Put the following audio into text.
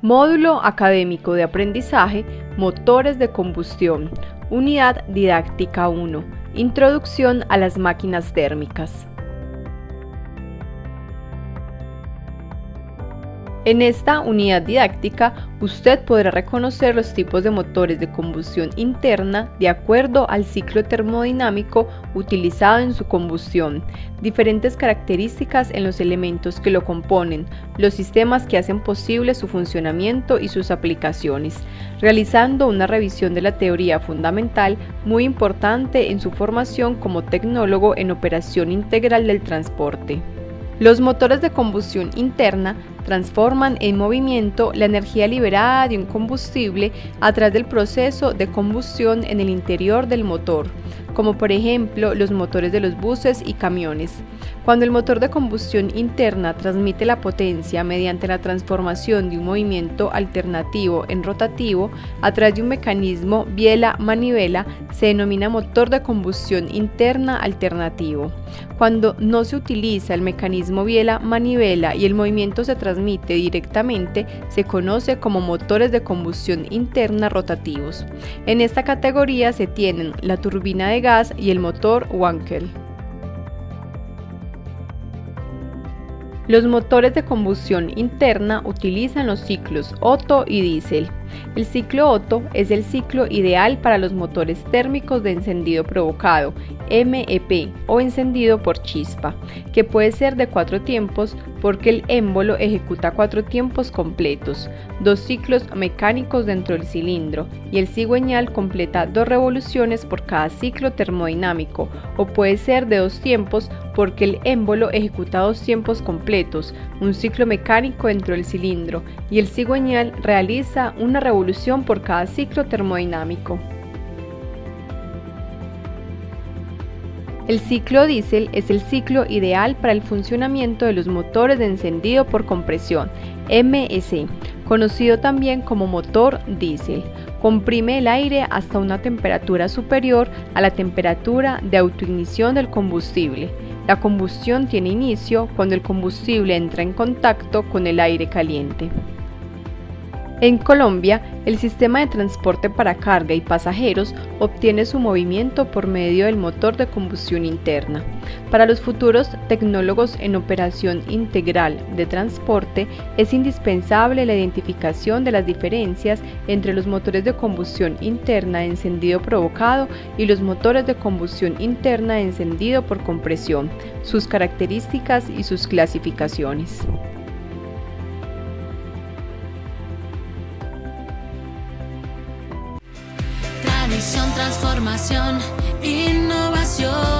Módulo Académico de Aprendizaje Motores de Combustión Unidad Didáctica 1 Introducción a las máquinas térmicas En esta unidad didáctica, usted podrá reconocer los tipos de motores de combustión interna de acuerdo al ciclo termodinámico utilizado en su combustión, diferentes características en los elementos que lo componen, los sistemas que hacen posible su funcionamiento y sus aplicaciones, realizando una revisión de la teoría fundamental muy importante en su formación como tecnólogo en operación integral del transporte. Los motores de combustión interna transforman en movimiento la energía liberada de un combustible a través del proceso de combustión en el interior del motor, como por ejemplo los motores de los buses y camiones. Cuando el motor de combustión interna transmite la potencia mediante la transformación de un movimiento alternativo en rotativo a través de un mecanismo biela-manivela, se denomina motor de combustión interna alternativo. Cuando no se utiliza el mecanismo biela-manivela y el movimiento se transmite directamente, se conoce como motores de combustión interna rotativos. En esta categoría se tienen la turbina de gas y el motor Wankel. Los motores de combustión interna utilizan los ciclos Otto y diésel. El ciclo Otto es el ciclo ideal para los motores térmicos de encendido provocado, MEP, o encendido por chispa, que puede ser de cuatro tiempos porque el émbolo ejecuta cuatro tiempos completos, dos ciclos mecánicos dentro del cilindro, y el cigüeñal completa dos revoluciones por cada ciclo termodinámico, o puede ser de dos tiempos porque el émbolo ejecuta dos tiempos completos, un ciclo mecánico dentro del cilindro, y el cigüeñal realiza una revolución por cada ciclo termodinámico. El ciclo diésel es el ciclo ideal para el funcionamiento de los motores de encendido por compresión, MSC, conocido también como motor diésel. Comprime el aire hasta una temperatura superior a la temperatura de autoignición del combustible. La combustión tiene inicio cuando el combustible entra en contacto con el aire caliente. En Colombia, el sistema de transporte para carga y pasajeros obtiene su movimiento por medio del motor de combustión interna. Para los futuros tecnólogos en operación integral de transporte, es indispensable la identificación de las diferencias entre los motores de combustión interna encendido provocado y los motores de combustión interna encendido por compresión, sus características y sus clasificaciones. Transformación, innovación.